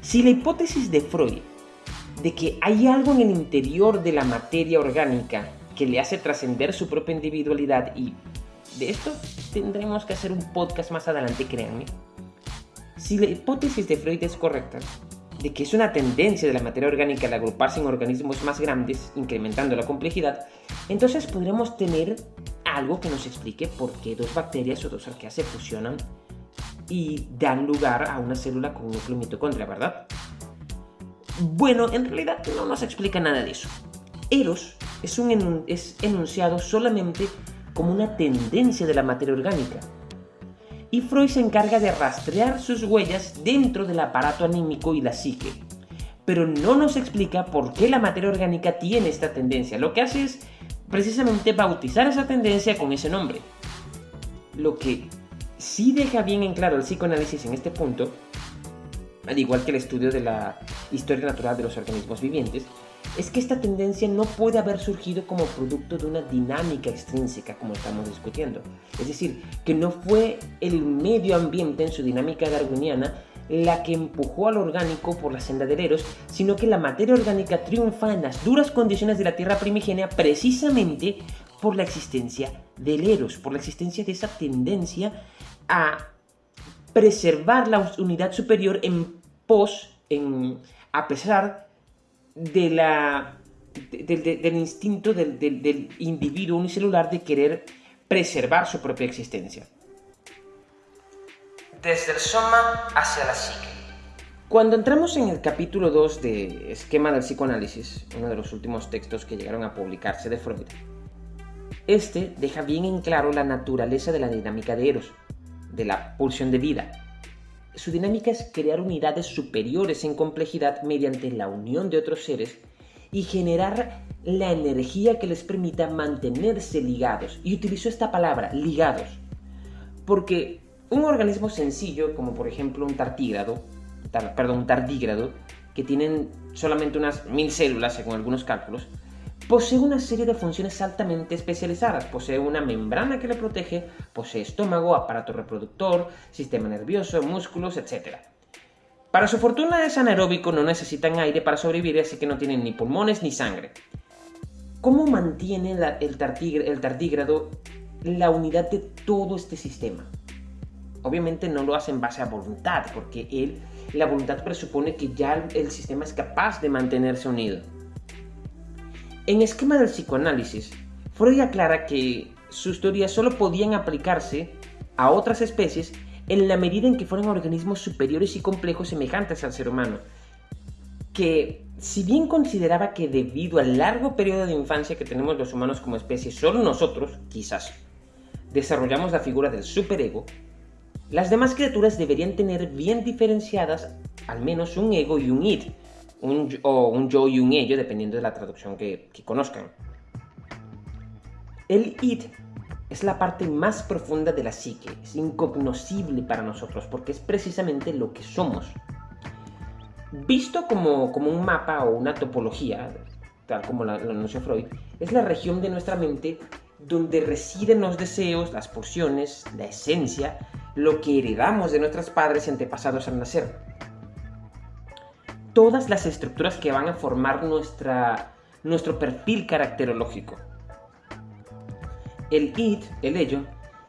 Si la hipótesis de Freud de que hay algo en el interior de la materia orgánica que le hace trascender su propia individualidad y de esto tendremos que hacer un podcast más adelante, créanme. Si la hipótesis de Freud es correcta, de que es una tendencia de la materia orgánica al agruparse en organismos más grandes, incrementando la complejidad, entonces podremos tener algo que nos explique por qué dos bacterias o dos arqueas se fusionan y dan lugar a una célula con un núcleo mitocondria, ¿verdad? Bueno, en realidad no nos explica nada de eso. Eros es, un enunciado solamente como una tendencia de la materia orgánica. Y Freud se encarga de rastrear sus huellas dentro del aparato anímico y la psique. Pero no nos explica por qué la materia orgánica tiene esta tendencia. Lo que hace es precisamente bautizar esa tendencia con ese nombre. Lo que sí deja bien en claro el psicoanálisis en este punto, al igual que el estudio de la historia natural de los organismos vivientes, es que esta tendencia no puede haber surgido como producto de una dinámica extrínseca como estamos discutiendo. Es decir, que no fue el medio ambiente en su dinámica darwiniana la que empujó al orgánico por la senda del Eros, sino que la materia orgánica triunfa en las duras condiciones de la Tierra primigenia precisamente por la existencia del Eros, por la existencia de esa tendencia a preservar la unidad superior en pos, en, a pesar de la, del instinto del, del individuo unicelular de querer preservar su propia existencia. Desde el soma hacia la psique. Cuando entramos en el capítulo 2 de Esquema del psicoanálisis, uno de los últimos textos que llegaron a publicarse de Freud, este deja bien en claro la naturaleza de la dinámica de Eros, de la pulsión de vida, su dinámica es crear unidades superiores en complejidad mediante la unión de otros seres y generar la energía que les permita mantenerse ligados. Y utilizo esta palabra, ligados, porque un organismo sencillo, como por ejemplo un tartígrado, perdón, un tardígrado, que tienen solamente unas mil células según algunos cálculos, posee una serie de funciones altamente especializadas. Posee una membrana que le protege, posee estómago, aparato reproductor, sistema nervioso, músculos, etc. Para su fortuna es anaeróbico, no necesitan aire para sobrevivir, así que no tienen ni pulmones ni sangre. ¿Cómo mantiene el, tardígrado la unidad de todo este sistema? Obviamente no lo hace en base a voluntad, porque él, la voluntad presupone que ya el sistema es capaz de mantenerse unido. En esquema del psicoanálisis, Freud aclara que sus teorías solo podían aplicarse a otras especies en la medida en que fueran organismos superiores y complejos semejantes al ser humano, que si bien consideraba que debido al largo periodo de infancia que tenemos los humanos como especie, solo nosotros, quizás, desarrollamos la figura del superego, las demás criaturas deberían tener bien diferenciadas al menos un ego y un id, un, o un yo y un ello, dependiendo de la traducción que, conozcan. El id es la parte más profunda de la psique, es incognoscible para nosotros porque es precisamente lo que somos. Visto como, como un mapa o una topología, tal como lo anunció Freud, es la región de nuestra mente donde residen los deseos, las pulsiones, la esencia, lo que heredamos de nuestros padres antepasados al nacer todas las estructuras que van a formar nuestra, nuestro perfil caracterológico. El id, el ello,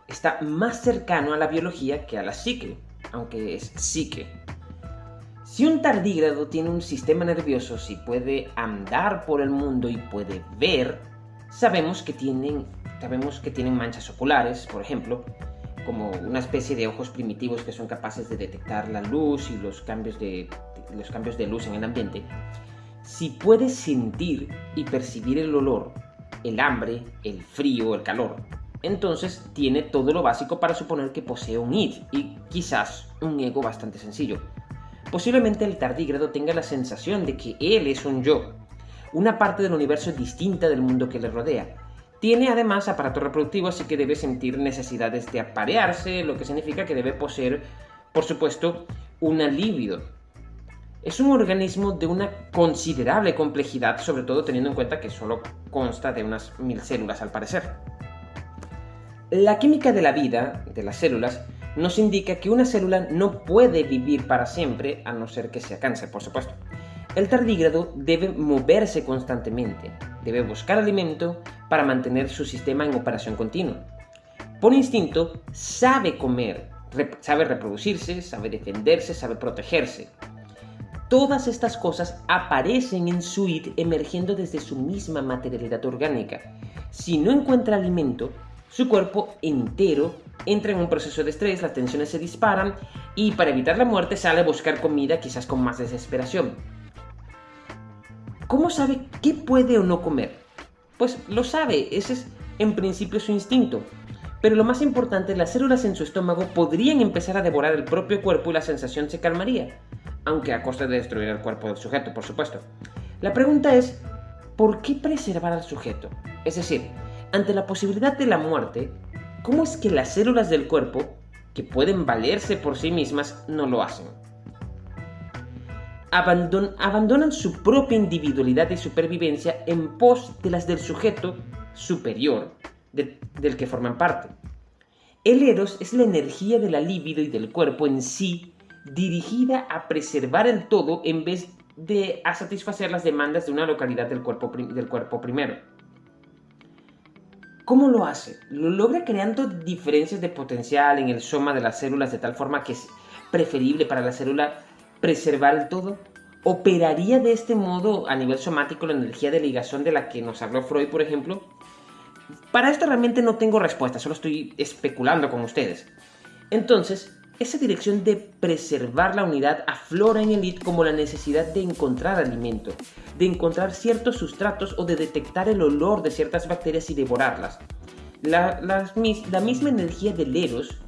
está más cercano a la biología que a la psique, aunque es psique. Si un tardígrado tiene un sistema nervioso, si puede andar por el mundo y puede ver, sabemos que tienen, sabemos que tienen manchas oculares, por ejemplo, como una especie de ojos primitivos que son capaces de detectar la luz y los cambios de, los cambios de luz en el ambiente, si puede sentir y percibir el olor, el hambre, el frío, el calor, entonces tiene todo lo básico para suponer que posee un id y quizás un ego bastante sencillo. Posiblemente el tardígrado tenga la sensación de que él es un yo, una parte del universo distinta del mundo que le rodea, tiene además aparato reproductivo, así que debe sentir necesidades de aparearse, lo que significa que debe poseer, por supuesto, una libido. Es un organismo de una considerable complejidad, sobre todo teniendo en cuenta que solo consta de unas mil células al parecer. La química de la vida, de las células, nos indica que una célula no puede vivir para siempre, a no ser que sea cáncer, por supuesto. El tardígrado debe moverse constantemente, debe buscar alimento para mantener su sistema en operación continua. Por instinto, sabe comer, sabe reproducirse, sabe defenderse, sabe protegerse. Todas estas cosas aparecen en su id emergiendo desde su misma materialidad orgánica. Si no encuentra alimento, su cuerpo entero entra en un proceso de estrés, las tensiones se disparan y para evitar la muerte sale a buscar comida quizás con más desesperación. ¿Cómo sabe qué puede o no comer? Pues lo sabe, ese es en principio su instinto. Pero lo más importante, las células en su estómago podrían empezar a devorar el propio cuerpo y la sensación se calmaría, aunque a costa de destruir el cuerpo del sujeto, por supuesto. La pregunta es, ¿por qué preservar al sujeto? Es decir, ante la posibilidad de la muerte, ¿cómo es que las células del cuerpo, que pueden valerse por sí mismas, no lo hacen? abandonan su propia individualidad y supervivencia en pos de las del sujeto superior del que forman parte. El eros es la energía de la libido y del cuerpo en sí dirigida a preservar el todo en vez de a satisfacer las demandas de una localidad del cuerpo, del cuerpo primero. ¿Cómo lo hace? Lo logra creando diferencias de potencial en el soma de las células de tal forma que es preferible para la célula preservar el todo? ¿Operaría de este modo a nivel somático la energía de ligación de la que nos habló Freud, por ejemplo? Para esto realmente no tengo respuesta, solo estoy especulando con ustedes. Entonces, esa dirección de preservar la unidad aflora en el id como la necesidad de encontrar alimento, de encontrar ciertos sustratos o de detectar el olor de ciertas bacterias y devorarlas. La, la misma energía del eros,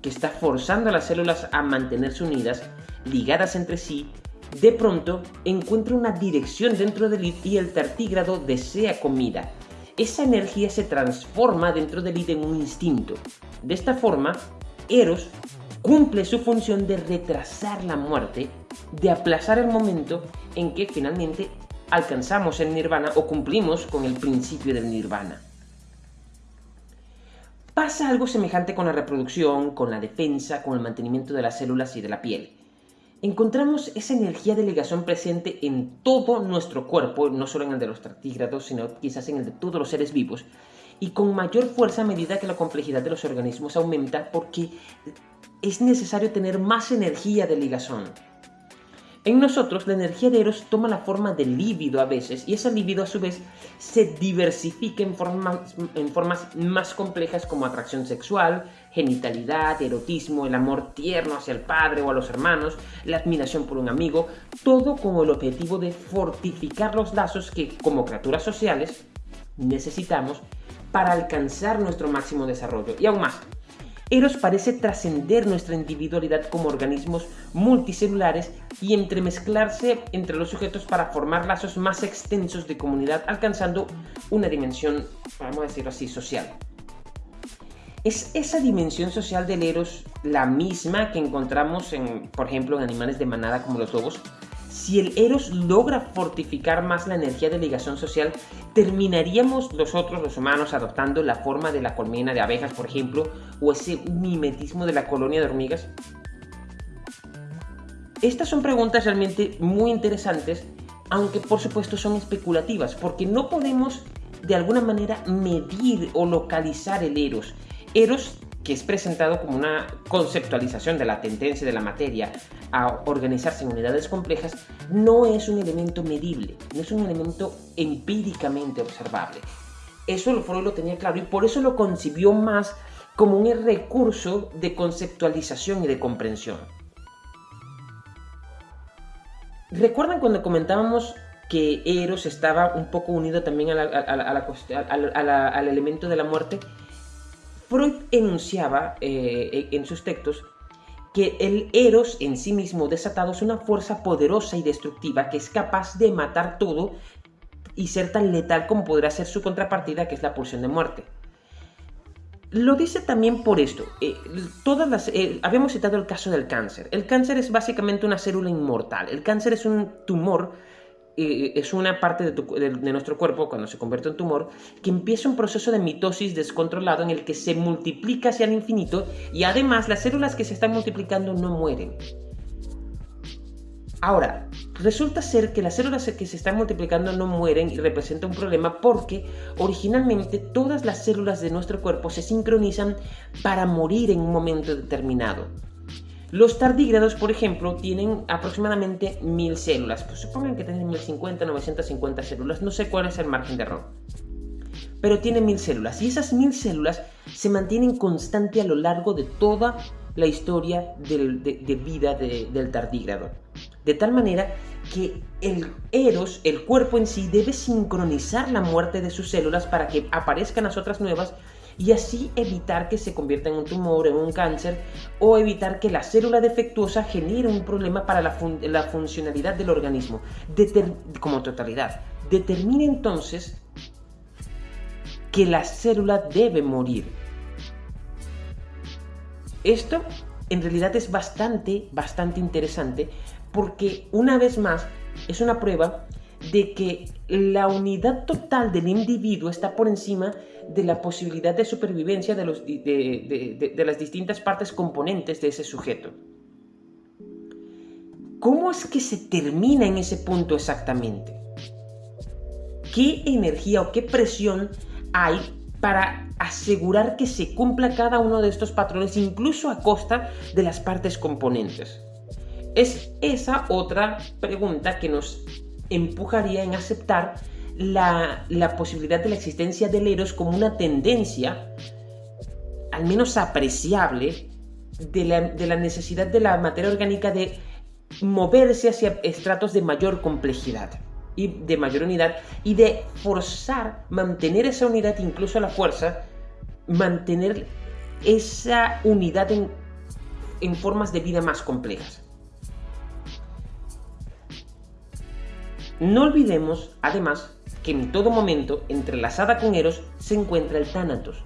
que está forzando a las células a mantenerse unidas, ligadas entre sí, de pronto encuentra una dirección dentro del id y el tartígrado desea comida. Esa energía se transforma dentro del id en un instinto. De esta forma, Eros cumple su función de retrasar la muerte, de aplazar el momento en que finalmente alcanzamos el nirvana o cumplimos con el principio del nirvana. Pasa algo semejante con la reproducción, con la defensa, con el mantenimiento de las células y de la piel. Encontramos esa energía de ligación presente en todo nuestro cuerpo, no solo en el de los tartígrados, sino quizás en el de todos los seres vivos, y con mayor fuerza a medida que la complejidad de los organismos aumenta porque es necesario tener más energía de ligazón. En nosotros la energía de Eros toma la forma de líbido a veces y esa líbido a su vez se diversifica en formas, en formas más complejas como atracción sexual, genitalidad, erotismo, el amor tierno hacia el padre o a los hermanos, la admiración por un amigo, todo con el objetivo de fortificar los lazos que como criaturas sociales necesitamos para alcanzar nuestro máximo desarrollo. Y aún más, Eros parece trascender nuestra individualidad como organismos multicelulares y entremezclarse entre los sujetos para formar lazos más extensos de comunidad, alcanzando una dimensión, vamos a decirlo así, social. ¿Es esa dimensión social del Eros la misma que encontramos, en, por ejemplo, en animales de manada como los lobos? Si el Eros logra fortificar más la energía de ligación social, terminaríamos nosotros los humanos adoptando la forma de la colmena de abejas, por ejemplo, o ese mimetismo de la colonia de hormigas. Estas son preguntas realmente muy interesantes, aunque por supuesto son especulativas, porque no podemos de alguna manera medir o localizar el Eros. Eros que es presentado como una conceptualización de la tendencia de la materia a organizarse en unidades complejas, no es un elemento medible, no es un elemento empíricamente observable. Eso Freud lo tenía claro y por eso lo concibió más como un recurso de conceptualización y de comprensión. ¿Recuerdan cuando comentábamos que Eros estaba un poco unido también al elemento de la muerte? Freud enunciaba eh, en sus textos que el eros en sí mismo desatado es una fuerza poderosa y destructiva que es capaz de matar todo y ser tan letal como podrá ser su contrapartida, que es la pulsión de muerte. Lo dice también por esto. Eh, todas las, eh, habíamos citado el caso del cáncer. El cáncer es básicamente una célula inmortal. El cáncer es un tumor es una parte de, nuestro cuerpo, cuando se convierte en tumor, que empieza un proceso de mitosis descontrolado en el que se multiplica hacia el infinito y además las células que se están multiplicando no mueren. Ahora, resulta ser que las células que se están multiplicando no mueren y representa un problema porque originalmente todas las células de nuestro cuerpo se sincronizan para morir en un momento determinado. Los tardígrados, por ejemplo, tienen aproximadamente 1000 células. Pues supongan que tienen 1050, 950 células. No sé cuál es el margen de error. Pero tienen 1000 células. Y esas 1000 células se mantienen constante a lo largo de toda la historia de, vida del tardígrado. De tal manera que el Eros, el cuerpo en sí, debe sincronizar la muerte de sus células para que aparezcan las otras nuevas y así evitar que se convierta en un tumor, en un cáncer o evitar que la célula defectuosa genere un problema para la, funcionalidad del organismo como totalidad. Determina entonces que la célula debe morir. Esto en realidad es bastante, bastante interesante porque una vez más es una prueba de que la unidad total del individuo está por encima de la posibilidad de supervivencia de, los, de, las distintas partes componentes de ese sujeto. ¿Cómo es que se termina en ese punto exactamente? ¿Qué energía o qué presión hay para asegurar que se cumpla cada uno de estos patrones, incluso a costa de las partes componentes? Es esa otra pregunta que nos empujaría en aceptar la, posibilidad de la existencia del Eros como una tendencia, al menos apreciable, de la, necesidad de la materia orgánica de moverse hacia estratos de mayor complejidad y de mayor unidad y de forzar, mantener esa unidad incluso la fuerza, mantener esa unidad en formas de vida más complejas. No olvidemos, además, que en todo momento, entrelazada con Eros, se encuentra el Thanatos,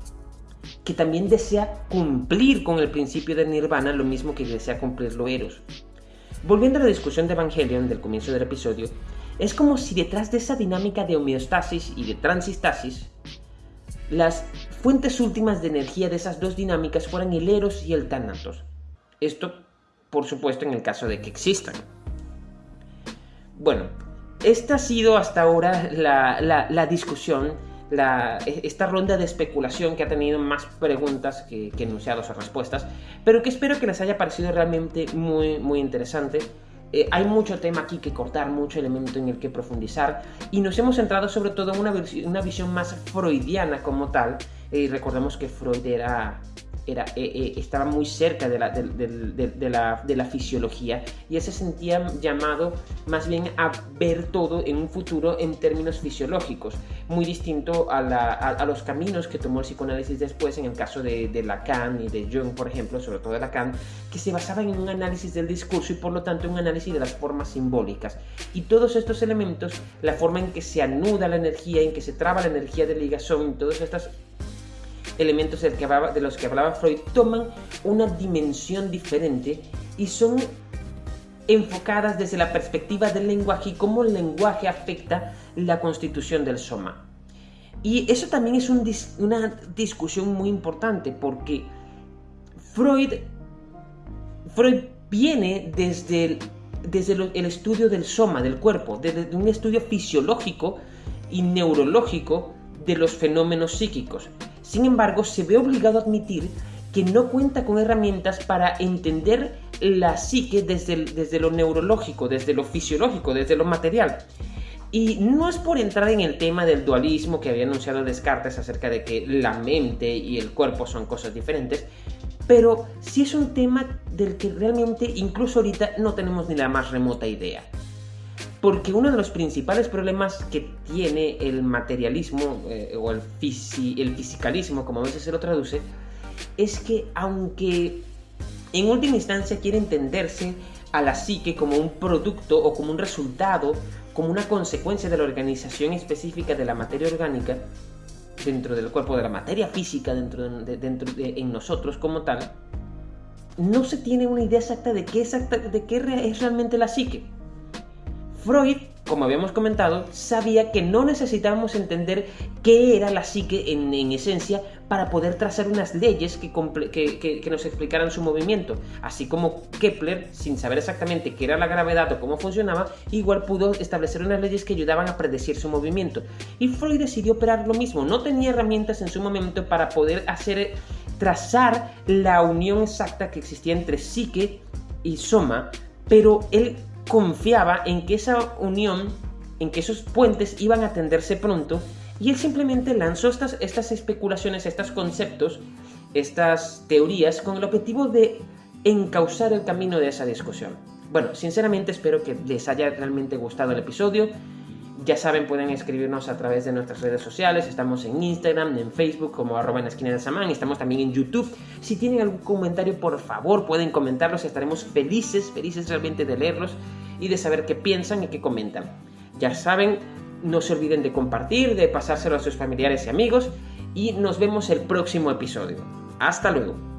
que también desea cumplir con el principio de Nirvana, lo mismo que desea cumplirlo Eros. Volviendo a la discusión de Evangelion del comienzo del episodio, Es como si detrás de esa dinámica de homeostasis y de transistasis, las fuentes últimas de energía de esas dos dinámicas fueran el eros y el thanatos. Esto, por supuesto, en el caso de que existan. Bueno, esta ha sido hasta ahora la, discusión, esta ronda de especulación que ha tenido más preguntas que, enunciados o respuestas, pero que espero que les haya parecido realmente muy, muy interesante. Eh, hay mucho tema aquí que cortar, mucho elemento en el que profundizar y nos hemos centrado sobre todo en una, una visión más freudiana como tal. y eh, recordemos que Freud era eh, eh, estaba muy cerca de la, de, la, de, la, fisiología y él se sentía llamado más bien a ver todo en un futuro en términos fisiológicos, muy distinto a, a, los caminos que tomó el psicoanálisis después en el caso de, Lacan y de Jung, por ejemplo, sobre todo de Lacan, que se basaban en un análisis del discurso y por lo tanto un análisis de las formas simbólicas. Y todos estos elementos, la forma en que se anuda la energía, en que se traba la energía de ligazón, todas estas elementos de los que hablaba Freud toman una dimensión diferente y son enfocadas desde la perspectiva del lenguaje y cómo el lenguaje afecta la constitución del soma. Y eso también es una discusión muy importante porque Freud, Freud viene desde, desde el estudio del soma, del cuerpo, desde un estudio fisiológico y neurológico de los fenómenos psíquicos. Sin embargo, se ve obligado a admitir que no cuenta con herramientas para entender la psique desde, desde lo neurológico, desde lo fisiológico, desde lo material. Y no es por entrar en el tema del dualismo que había anunciado Descartes acerca de que la mente y el cuerpo son cosas diferentes, pero sí es un tema del que realmente incluso ahorita no tenemos ni la más remota idea. Porque uno de los principales problemas que tiene el materialismo eh, o el, el fisicalismo, como a veces se lo traduce, es que aunque en última instancia quiere entenderse a la psique como un producto o como un resultado, como una consecuencia de la organización específica de la materia orgánica dentro del cuerpo, de la materia física dentro dentro en nosotros como tal, no se tiene una idea exacta de qué, exacta, de qué es realmente la psique. Freud, como habíamos comentado, sabía que no necesitábamos entender qué era la psique en, esencia para poder trazar unas leyes que, nos explicaran su movimiento. Así como Kepler, sin saber exactamente qué era la gravedad o cómo funcionaba, igual pudo establecer unas leyes que ayudaban a predecir su movimiento. Y Freud decidió operar lo mismo. No tenía herramientas en su momento para poder hacer trazar la unión exacta que existía entre psique y soma, pero él confiaba en que esa unión, en que esos puentes iban a tenderse pronto, y él simplemente lanzó estas, estas especulaciones, estos conceptos, estas teorías, con el objetivo de encauzar el camino de esa discusión. Bueno, sinceramente espero que les haya realmente gustado el episodio. Ya saben, pueden escribirnos a través de nuestras redes sociales. Estamos en Instagram, en Facebook como arroba en la esquina de Samán. Estamos también en YouTube. Si tienen algún comentario, por favor, pueden comentarlos. Estaremos felices, felices realmente de leerlos y de saber qué piensan y qué comentan. Ya saben, no se olviden de compartir, de pasárselo a sus familiares y amigos. Y nos vemos el próximo episodio. Hasta luego.